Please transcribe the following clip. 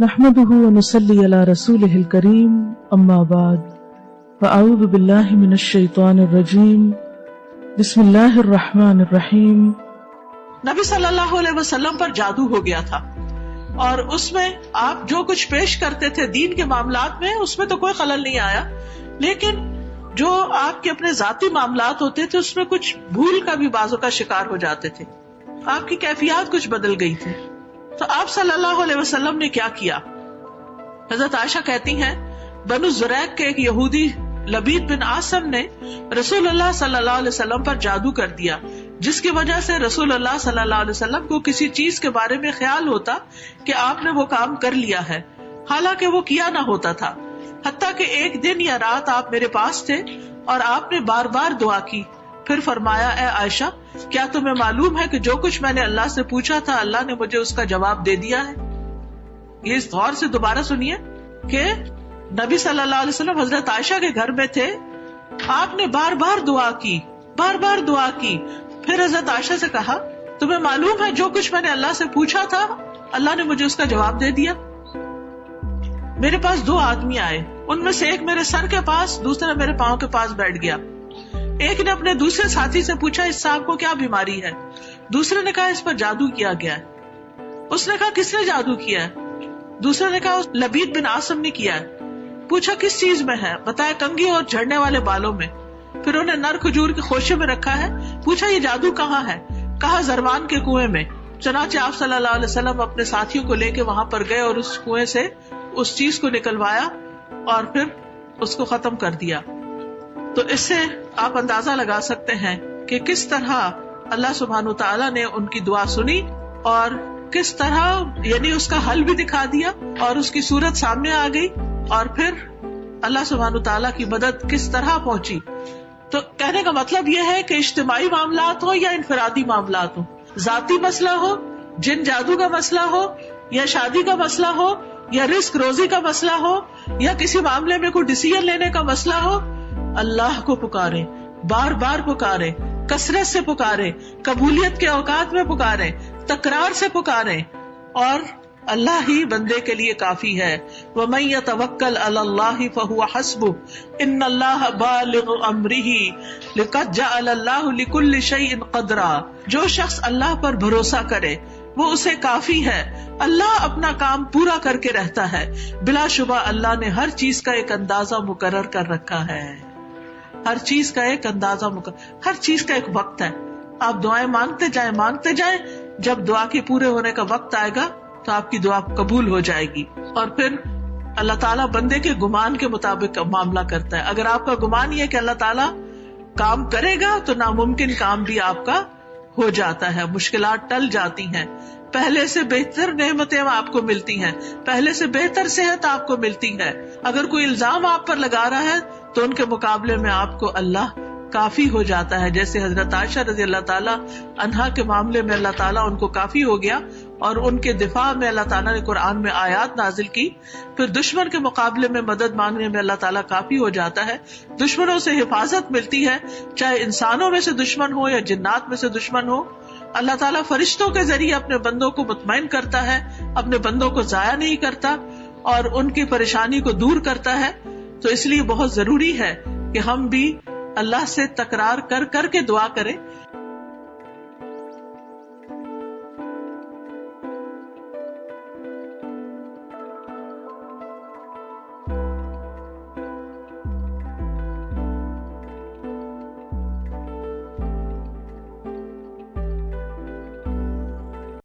نحمده ونصلي على رسوله الكريم، أما بعد، فأعوذ بالله من الشيطان الرجيم، بسم الله الرحمن الرحيم. نبی صلی اللہ علیہ وسلم پر جادو ہو گیا تھا، اور اس میں آپ جو کچھ پیش کرتے تھے دین کے معاملات میں، اس میں تو کوئی خلل نہیں آیا، لیکن جو آپ کے اپنے ذاتی معاملات ہوتے تھے، اس میں کچھ بھول کا بھی بازو کا شکار ہو جاتے تھے۔ آپ کی کیفیات کچھ بدل گئی تھی۔ تو آپ صلی اللہ علیہ وسلم نے کیا کیا؟ حضرت عائشہ کہتی ہیں، بنو زریق کے ایک یہودی لبید بن آسم نے رسول اللہ صلی اللہ علیہ وسلم پر جادو کر دیا، جس کی وجہ سے رسول اللہ صلی اللہ علیہ وسلم کو کسی چیز کے بارے میں خیال ہوتا کہ آپ نے وہ کام کر لیا ہے۔ حالانکہ وہ کیا نہ ہوتا تھا، حتیٰ کہ ایک دن یا رات آپ میرے پاس تھے اور آپ نے بار بار دعا کی۔ پھر فرمایا، اے عائشہ، کیا تمہیں معلوم ہے کہ جو کچھ میں نے اللہ سے پوچھا تھا، اللہ نے مجھے اس کا جواب دے دیا ہے؟ یہ اس غور سے دوبارہ سنیے کہ نبی صلی اللہ علیہ وسلم حضرت عائشہ کے گھر میں تھے۔ آپ نے بار بار دعا کی، بار بار دعا کی۔ پھر حضرت عائشہ سے کہا، تمہیں معلوم ہے جو کچھ میں نے اللہ سے پوچھا تھا، اللہ نے مجھے اس کا جواب دے دیا. میرے پاس دو آدمی آئے، ان میں سے ایک میرے سر کے پاس، دوسرا میرے پاؤں کے پاس بیٹھ گیا۔ ایک نے اپنے دوسرے ساتھی سے پوچھا، اس صاحب کو کیا بیماری ہے؟ دوسرے نے کہا، اس پر جادو کیا گیا ہے۔ اس نے کہا، کس نے جادو کیا ہے؟ دوسرے نے کہا لبید بن آسم نے کیا ہے۔ پوچھا، کس چیز میں ہے؟ بتایا، کنگھی اور جھڑنے والے بالوں میں۔ پھر انہیں نر کھجور کے خوشے میں رکھا ہے۔ پوچھا، یہ جادو کہاں ہے؟ کہا، زرمان کے کنویں میں۔ چنانچہ آپ صلی اللہ علیہ وسلم اپنے ساتھیوں کو لے کے وہاں پر گئے اور اس کنویں سے اس چیز کو نکلوایا اور پھر اس کو ختم کر دیا۔ تو اس سے آپ اندازہ لگا سکتے ہیں کہ کس طرح اللہ سبحان تعالیٰ نے ان کی دعا سنی اور کس طرح یعنی اس کا حل بھی دکھا دیا اور اس کی صورت سامنے آ گئی اور پھر اللہ سبحان تعالیٰ کی مدد کس طرح پہنچی۔ تو کہنے کا مطلب یہ ہے کہ اجتماعی معاملات ہو یا انفرادی معاملات ہو ذاتی مسئلہ ہو، جن جادو کا مسئلہ ہو، یا شادی کا مسئلہ ہو، یا رسک روزی کا مسئلہ ہو، یا کسی معاملے میں کوئی ڈسیزن لینے کا مسئلہ ہو اللہ کو پکارے، بار بار پکارے، کثرت سے پکارے، قبولیت کے اوقات میں پکارے، تکرار سے پکارے۔ اور اللہ ہی بندے کے لیے کافی ہے۔ وہ میں توکل اللہ فہو حسب ان اللہ بالغ امرہ جا اللہ لکل شعی قدرا۔ جو شخص اللہ پر بھروسہ کرے، وہ اسے کافی ہے۔ اللہ اپنا کام پورا کر کے رہتا ہے۔ بلا شبہ اللہ نے ہر چیز کا ایک اندازہ مقرر کر رکھا ہے۔ ہر چیز کا ایک اندازہ مقرر ہر چیز کا ایک وقت ہے۔ آپ دعائیں مانگتے جائیں مانگتے جائیں، جب دعا کے پورے ہونے کا وقت آئے گا تو آپ کی دعا قبول ہو جائے گی۔ اور پھر اللہ تعالیٰ بندے کے گمان کے مطابق معاملہ کرتا ہے۔ اگر آپ کا گمان یہ کہ اللہ تعالیٰ کام کرے گا تو ناممکن کام بھی آپ کا ہو جاتا ہے، مشکلات ٹل جاتی ہیں۔ پہلے سے بہتر نعمتیں آپ کو ملتی ہیں۔ پہلے سے بہتر صحت آپ کو ملتی ہے۔ اگر کوئی الزام آپ پر لگا رہا ہے تو ان کے مقابلے میں آپ کو اللہ کافی ہو جاتا ہے۔ جیسے حضرت عائشہ رضی اللہ تعالیٰ انہا کے معاملے میں اللہ تعالیٰ ان کو کافی ہو گیا اور ان کے دفاع میں اللہ تعالیٰ نے قرآن میں آیات نازل کی۔ پھر دشمن کے مقابلے میں مدد مانگنے میں اللہ تعالیٰ کافی ہو جاتا ہے۔ دشمنوں سے حفاظت ملتی ہے، چاہے انسانوں میں سے دشمن ہو یا جنات میں سے دشمن ہو۔ اللہ تعالیٰ فرشتوں کے ذریعے اپنے بندوں کو مطمئن کرتا ہے، اپنے بندوں کو ضائع نہیں کرتا اور ان کی پریشانی کو دور کرتا ہے۔ تو اس لیے بہت ضروری ہے کہ ہم بھی اللہ سے تکرار کر کر کے دعا کریں۔